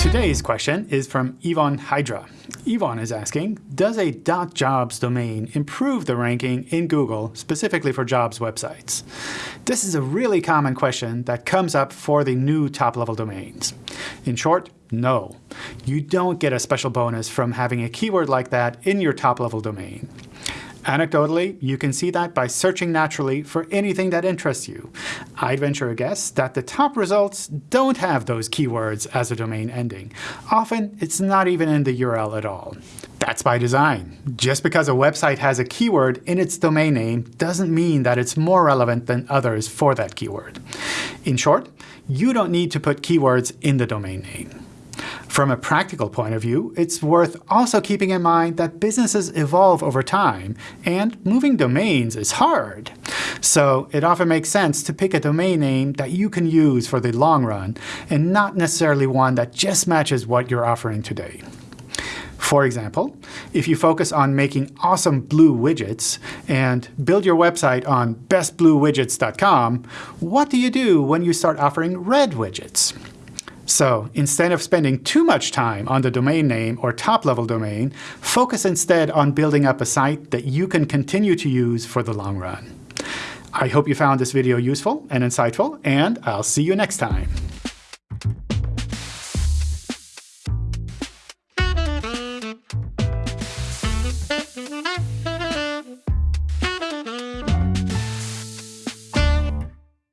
Today's question is from Yvonne Hydra. Yvonne is asking, does a .jobs domain improve the ranking in Google specifically for jobs websites? This is a really common question that comes up for the new top-level domains. In short, no. You don't get a special bonus from having a keyword like that in your top-level domain. Anecdotally, you can see that by searching naturally for anything that interests you. I'd venture a guess that the top results don't have those keywords as a domain ending. Often, it's not even in the URL at all. That's by design. Just because a website has a keyword in its domain name doesn't mean that it's more relevant than others for that keyword. In short, you don't need to put keywords in the domain name. From a practical point of view, it's worth also keeping in mind that businesses evolve over time, and moving domains is hard. So it often makes sense to pick a domain name that you can use for the long run, and not necessarily one that just matches what you're offering today. For example, if you focus on making awesome blue widgets and build your website on bestbluewidgets.com, what do you do when you start offering red widgets? So instead of spending too much time on the domain name or top-level domain, focus instead on building up a site that you can continue to use for the long run. I hope you found this video useful and insightful, and I'll see you next time.